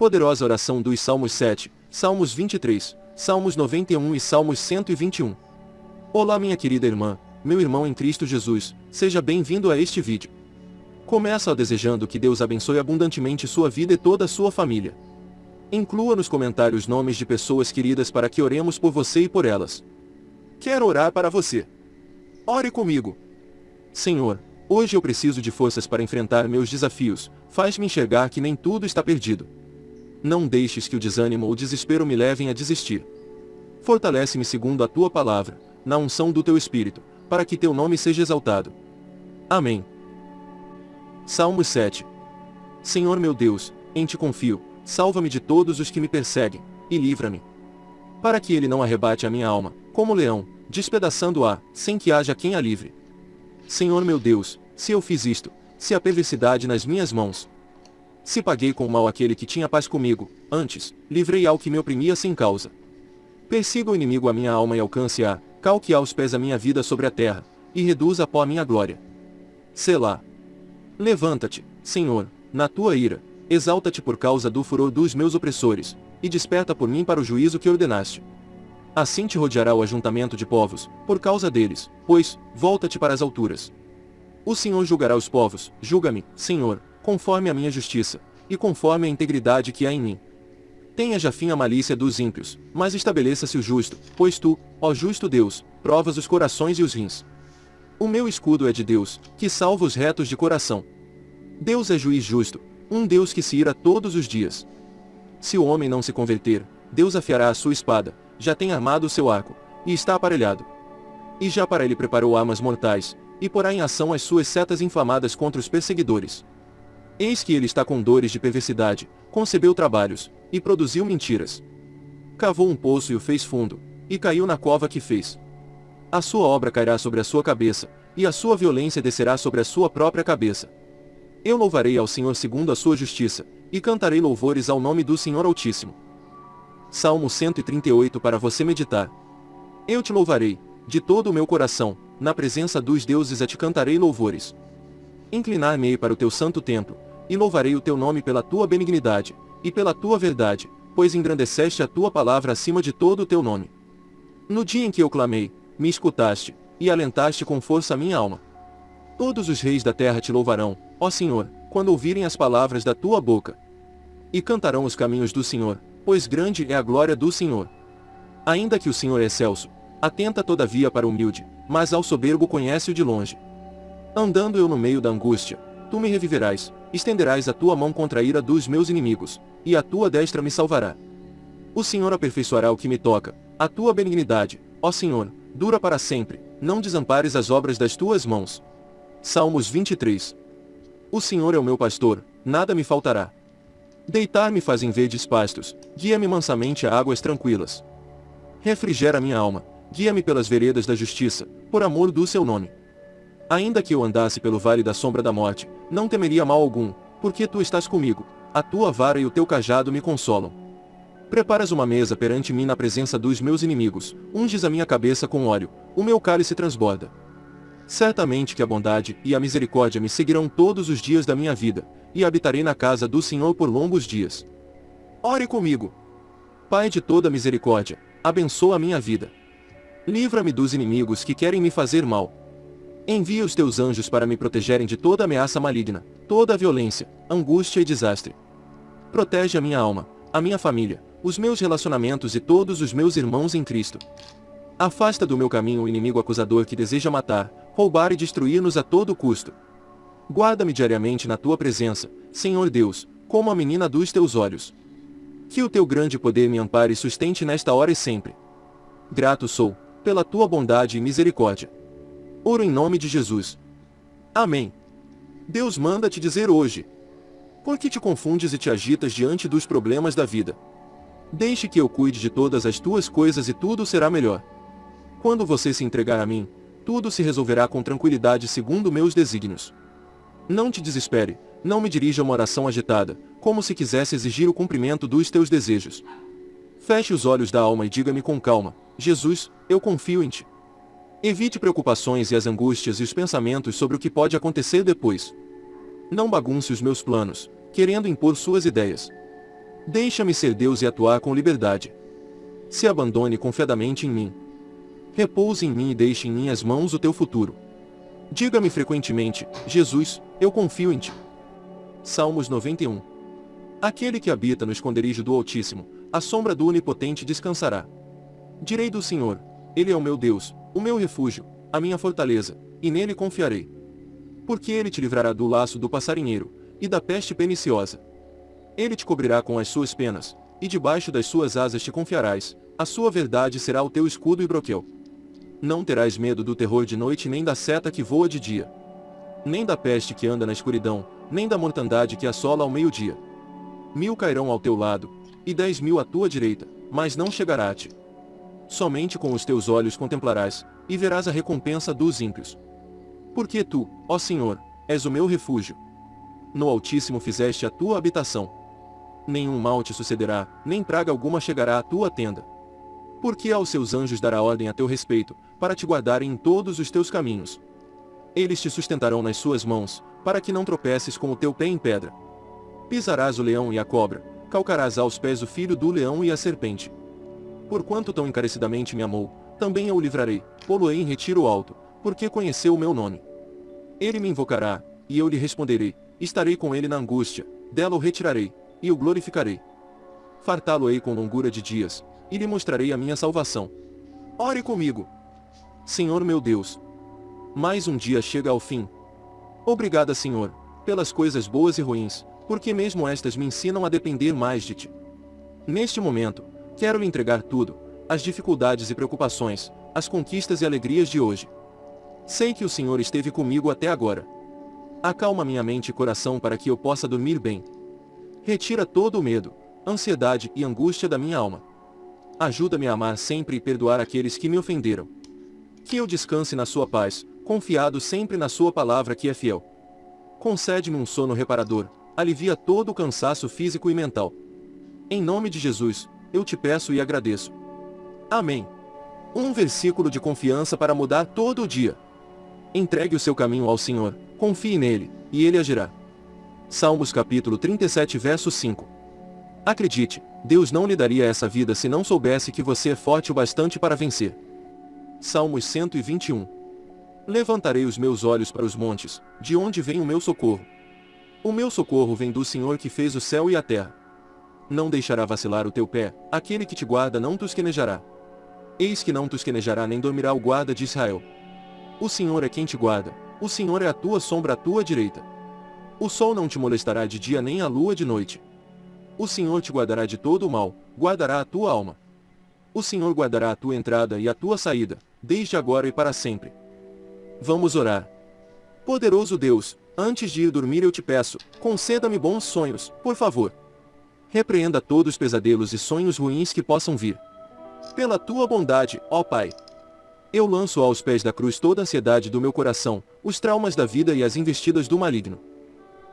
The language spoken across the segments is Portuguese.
Poderosa oração dos Salmos 7, Salmos 23, Salmos 91 e Salmos 121. Olá minha querida irmã, meu irmão em Cristo Jesus, seja bem-vindo a este vídeo. Começa desejando que Deus abençoe abundantemente sua vida e toda a sua família. Inclua nos comentários nomes de pessoas queridas para que oremos por você e por elas. Quero orar para você. Ore comigo. Senhor, hoje eu preciso de forças para enfrentar meus desafios, faz-me enxergar que nem tudo está perdido. Não deixes que o desânimo ou o desespero me levem a desistir. Fortalece-me segundo a tua palavra, na unção do teu Espírito, para que teu nome seja exaltado. Amém. Salmos 7 Senhor meu Deus, em ti confio, salva-me de todos os que me perseguem, e livra-me. Para que ele não arrebate a minha alma, como leão, despedaçando-a, sem que haja quem a livre. Senhor meu Deus, se eu fiz isto, se a perversidade nas minhas mãos, se paguei com mal aquele que tinha paz comigo, antes, livrei ao que me oprimia sem causa. Persiga o inimigo a minha alma e alcance-a, calque aos pés a minha vida sobre a terra, e reduza a pó a minha glória. Selá. Levanta-te, Senhor, na tua ira, exalta-te por causa do furor dos meus opressores, e desperta por mim para o juízo que ordenaste. Assim te rodeará o ajuntamento de povos, por causa deles, pois, volta-te para as alturas. O Senhor julgará os povos, julga-me, Senhor, conforme a minha justiça, e conforme a integridade que há em mim. Tenha já fim a malícia dos ímpios, mas estabeleça-se o justo, pois tu, ó justo Deus, provas os corações e os rins. O meu escudo é de Deus, que salva os retos de coração. Deus é juiz justo, um Deus que se ira todos os dias. Se o homem não se converter, Deus afiará a sua espada, já tem armado o seu arco, e está aparelhado. E já para ele preparou armas mortais, e porá em ação as suas setas inflamadas contra os perseguidores. Eis que ele está com dores de perversidade, concebeu trabalhos, e produziu mentiras. Cavou um poço e o fez fundo, e caiu na cova que fez. A sua obra cairá sobre a sua cabeça, e a sua violência descerá sobre a sua própria cabeça. Eu louvarei ao Senhor segundo a sua justiça, e cantarei louvores ao nome do Senhor Altíssimo. Salmo 138 para você meditar. Eu te louvarei, de todo o meu coração, na presença dos deuses a te cantarei louvores. Inclinar-me-ei para o teu santo templo, e louvarei o teu nome pela tua benignidade, e pela tua verdade, pois engrandeceste a tua palavra acima de todo o teu nome. No dia em que eu clamei, me escutaste, e alentaste com força a minha alma. Todos os reis da terra te louvarão, ó Senhor, quando ouvirem as palavras da tua boca. E cantarão os caminhos do Senhor, pois grande é a glória do Senhor. Ainda que o Senhor é excelso, atenta todavia para o humilde, mas ao soberbo conhece-o de longe. Andando eu no meio da angústia, tu me reviverás, estenderás a tua mão contra a ira dos meus inimigos, e a tua destra me salvará. O Senhor aperfeiçoará o que me toca, a tua benignidade, ó Senhor, dura para sempre, não desampares as obras das tuas mãos. Salmos 23 O Senhor é o meu pastor, nada me faltará. Deitar-me faz em verdes pastos, guia-me mansamente a águas tranquilas. Refrigera minha alma, guia-me pelas veredas da justiça, por amor do seu nome. Ainda que eu andasse pelo vale da sombra da morte, não temeria mal algum, porque tu estás comigo, a tua vara e o teu cajado me consolam. Preparas uma mesa perante mim na presença dos meus inimigos, unges a minha cabeça com óleo, o meu cálice transborda. Certamente que a bondade e a misericórdia me seguirão todos os dias da minha vida, e habitarei na casa do Senhor por longos dias. Ore comigo. Pai de toda misericórdia, abençoa a minha vida. Livra-me dos inimigos que querem me fazer mal, Envia os teus anjos para me protegerem de toda ameaça maligna, toda violência, angústia e desastre. Protege a minha alma, a minha família, os meus relacionamentos e todos os meus irmãos em Cristo. Afasta do meu caminho o inimigo acusador que deseja matar, roubar e destruir-nos a todo custo. Guarda-me diariamente na tua presença, Senhor Deus, como a menina dos teus olhos. Que o teu grande poder me ampare e sustente nesta hora e sempre. Grato sou, pela tua bondade e misericórdia. Oro em nome de Jesus. Amém. Deus manda te dizer hoje. Por que te confundes e te agitas diante dos problemas da vida? Deixe que eu cuide de todas as tuas coisas e tudo será melhor. Quando você se entregar a mim, tudo se resolverá com tranquilidade segundo meus desígnios. Não te desespere, não me dirija uma oração agitada, como se quisesse exigir o cumprimento dos teus desejos. Feche os olhos da alma e diga-me com calma, Jesus, eu confio em ti. Evite preocupações e as angústias e os pensamentos sobre o que pode acontecer depois. Não bagunce os meus planos, querendo impor suas ideias. Deixa-me ser Deus e atuar com liberdade. Se abandone confiadamente em mim. Repouse em mim e deixe em minhas mãos o teu futuro. Diga-me frequentemente, Jesus, eu confio em ti. Salmos 91 Aquele que habita no esconderijo do Altíssimo, a sombra do Onipotente descansará. Direi do Senhor, Ele é o meu Deus, o meu refúgio, a minha fortaleza, e nele confiarei. Porque ele te livrará do laço do passarinheiro, e da peste perniciosa. Ele te cobrirá com as suas penas, e debaixo das suas asas te confiarás, a sua verdade será o teu escudo e broquel. Não terás medo do terror de noite nem da seta que voa de dia. Nem da peste que anda na escuridão, nem da mortandade que assola ao meio-dia. Mil cairão ao teu lado, e dez mil à tua direita, mas não chegará a ti. Somente com os teus olhos contemplarás, e verás a recompensa dos ímpios. Porque tu, ó Senhor, és o meu refúgio. No Altíssimo fizeste a tua habitação. Nenhum mal te sucederá, nem praga alguma chegará à tua tenda. Porque aos seus anjos dará ordem a teu respeito, para te guardarem em todos os teus caminhos. Eles te sustentarão nas suas mãos, para que não tropeces com o teu pé em pedra. Pisarás o leão e a cobra, calcarás aos pés o filho do leão e a serpente. Porquanto tão encarecidamente me amou, também eu o livrarei, pô-lo-ei em retiro alto, porque conheceu o meu nome. Ele me invocará, e eu lhe responderei, estarei com ele na angústia, dela o retirarei, e o glorificarei. Fartá-lo-ei com longura de dias, e lhe mostrarei a minha salvação. Ore comigo. Senhor meu Deus. Mais um dia chega ao fim. Obrigada, Senhor, pelas coisas boas e ruins, porque mesmo estas me ensinam a depender mais de Ti. Neste momento, quero entregar tudo, as dificuldades e preocupações, as conquistas e alegrias de hoje. Sei que o Senhor esteve comigo até agora. Acalma minha mente e coração para que eu possa dormir bem. Retira todo o medo, ansiedade e angústia da minha alma. Ajuda-me a amar sempre e perdoar aqueles que me ofenderam. Que eu descanse na sua paz, confiado sempre na sua palavra que é fiel. Concede-me um sono reparador, alivia todo o cansaço físico e mental. Em nome de Jesus, eu te peço e agradeço. Amém. Um versículo de confiança para mudar todo o dia. Entregue o seu caminho ao Senhor, confie nele, e ele agirá. Salmos capítulo 37 verso 5 Acredite, Deus não lhe daria essa vida se não soubesse que você é forte o bastante para vencer. Salmos 121 Levantarei os meus olhos para os montes, de onde vem o meu socorro. O meu socorro vem do Senhor que fez o céu e a terra. Não deixará vacilar o teu pé, aquele que te guarda não tosquenejará. Eis que não tosquenejará nem dormirá o guarda de Israel. O Senhor é quem te guarda, o Senhor é a tua sombra à tua direita. O sol não te molestará de dia nem a lua de noite. O Senhor te guardará de todo o mal, guardará a tua alma. O Senhor guardará a tua entrada e a tua saída, desde agora e para sempre. Vamos orar. Poderoso Deus, antes de ir dormir eu te peço, conceda-me bons sonhos, por favor. Repreenda todos os pesadelos e sonhos ruins que possam vir. Pela tua bondade, ó Pai. Eu lanço aos pés da cruz toda a ansiedade do meu coração, os traumas da vida e as investidas do maligno.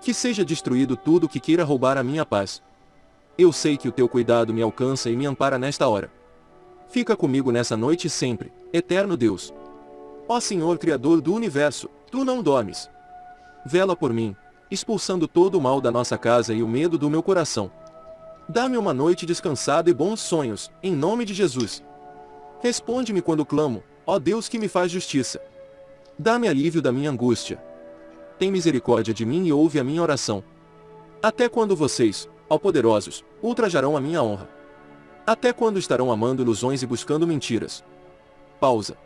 Que seja destruído tudo que queira roubar a minha paz. Eu sei que o teu cuidado me alcança e me ampara nesta hora. Fica comigo nessa noite sempre, eterno Deus. Ó Senhor Criador do Universo, tu não dormes. Vela por mim, expulsando todo o mal da nossa casa e o medo do meu coração. Dá-me uma noite descansada e bons sonhos, em nome de Jesus. Responde-me quando clamo, ó Deus que me faz justiça. Dá-me alívio da minha angústia. Tem misericórdia de mim e ouve a minha oração. Até quando vocês, ó poderosos, ultrajarão a minha honra. Até quando estarão amando ilusões e buscando mentiras? Pausa.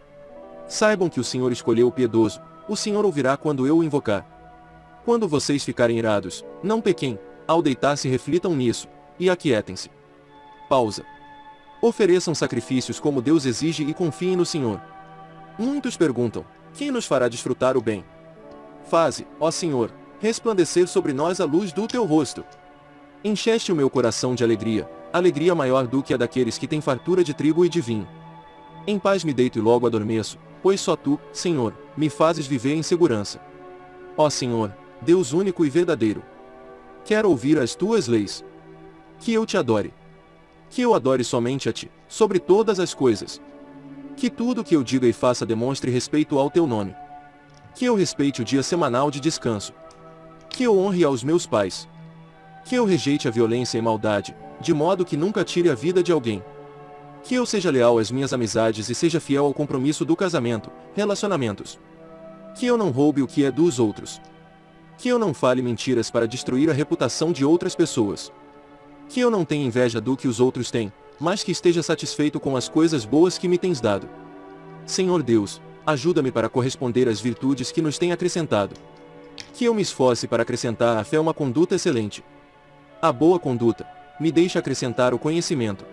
Saibam que o Senhor escolheu o piedoso, o Senhor ouvirá quando eu o invocar. Quando vocês ficarem irados, não pequem, ao deitar-se reflitam nisso, e aquietem-se. Pausa. Ofereçam sacrifícios como Deus exige e confiem no Senhor. Muitos perguntam, quem nos fará desfrutar o bem? Faze, ó Senhor, resplandecer sobre nós a luz do teu rosto. Encheste o meu coração de alegria, alegria maior do que a daqueles que têm fartura de trigo e de vinho. Em paz me deito e logo adormeço, pois só tu, Senhor, me fazes viver em segurança. Ó Senhor, Deus único e verdadeiro. Quero ouvir as tuas leis. Que eu te adore. Que eu adore somente a ti, sobre todas as coisas. Que tudo que eu diga e faça demonstre respeito ao teu nome. Que eu respeite o dia semanal de descanso. Que eu honre aos meus pais Que eu rejeite a violência e maldade, de modo que nunca tire a vida de alguém. Que eu seja leal às minhas amizades e seja fiel ao compromisso do casamento, relacionamentos. Que eu não roube o que é dos outros. Que eu não fale mentiras para destruir a reputação de outras pessoas. Que eu não tenha inveja do que os outros têm, mas que esteja satisfeito com as coisas boas que me tens dado. Senhor Deus, ajuda-me para corresponder às virtudes que nos tem acrescentado. Que eu me esforce para acrescentar à fé uma conduta excelente. A boa conduta, me deixa acrescentar o conhecimento.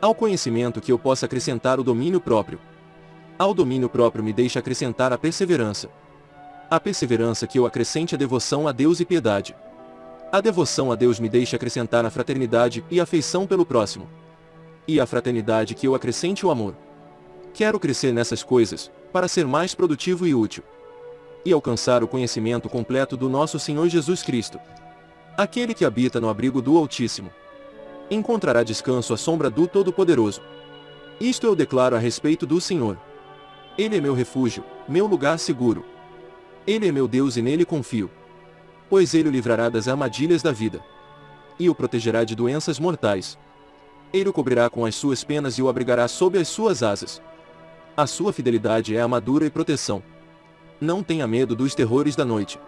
Ao conhecimento que eu possa acrescentar o domínio próprio. Ao domínio próprio me deixa acrescentar a perseverança. A perseverança que eu acrescente a devoção a Deus e piedade. A devoção a Deus me deixa acrescentar a fraternidade e afeição pelo próximo. E a fraternidade que eu acrescente o amor. Quero crescer nessas coisas, para ser mais produtivo e útil. E alcançar o conhecimento completo do nosso Senhor Jesus Cristo. Aquele que habita no abrigo do Altíssimo. Encontrará descanso à sombra do Todo-Poderoso. Isto eu declaro a respeito do Senhor. Ele é meu refúgio, meu lugar seguro. Ele é meu Deus e nele confio. Pois ele o livrará das armadilhas da vida. E o protegerá de doenças mortais. Ele o cobrirá com as suas penas e o abrigará sob as suas asas. A sua fidelidade é armadura e proteção. Não tenha medo dos terrores da noite.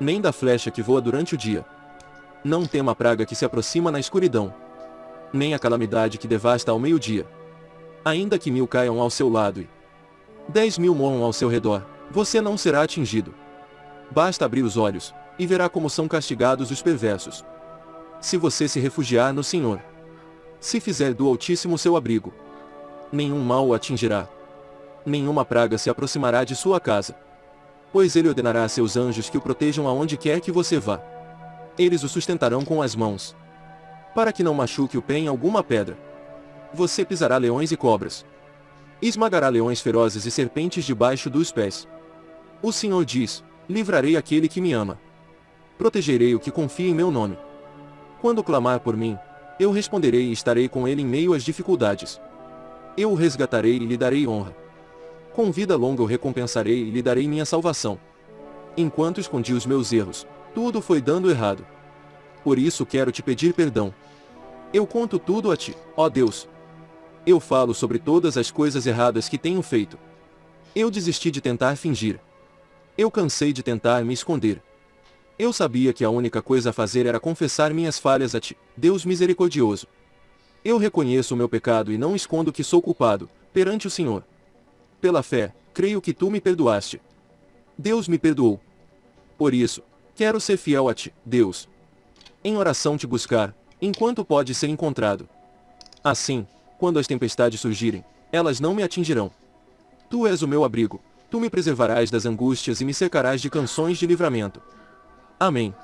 Nem da flecha que voa durante o dia. Não tema a praga que se aproxima na escuridão. Nem a calamidade que devasta ao meio-dia. Ainda que mil caiam ao seu lado e dez mil morram ao seu redor, você não será atingido. Basta abrir os olhos, e verá como são castigados os perversos. Se você se refugiar no Senhor. Se fizer do Altíssimo seu abrigo. Nenhum mal o atingirá nenhuma praga se aproximará de sua casa. Pois ele ordenará a seus anjos que o protejam aonde quer que você vá. Eles o sustentarão com as mãos. Para que não machuque o pé em alguma pedra. Você pisará leões e cobras. Esmagará leões ferozes e serpentes debaixo dos pés. O Senhor diz, livrarei aquele que me ama. Protegerei o que confia em meu nome. Quando clamar por mim, eu responderei e estarei com ele em meio às dificuldades. Eu o resgatarei e lhe darei honra. Com vida longa o recompensarei e lhe darei minha salvação. Enquanto escondi os meus erros, tudo foi dando errado. Por isso quero te pedir perdão. Eu conto tudo a ti, ó Deus. Eu falo sobre todas as coisas erradas que tenho feito. Eu desisti de tentar fingir. Eu cansei de tentar me esconder. Eu sabia que a única coisa a fazer era confessar minhas falhas a ti, Deus misericordioso. Eu reconheço o meu pecado e não escondo que sou culpado, perante o Senhor. Pela fé, creio que tu me perdoaste. Deus me perdoou. Por isso, quero ser fiel a ti, Deus. Em oração te buscar, enquanto pode ser encontrado. Assim, quando as tempestades surgirem, elas não me atingirão. Tu és o meu abrigo, tu me preservarás das angústias e me cercarás de canções de livramento. Amém.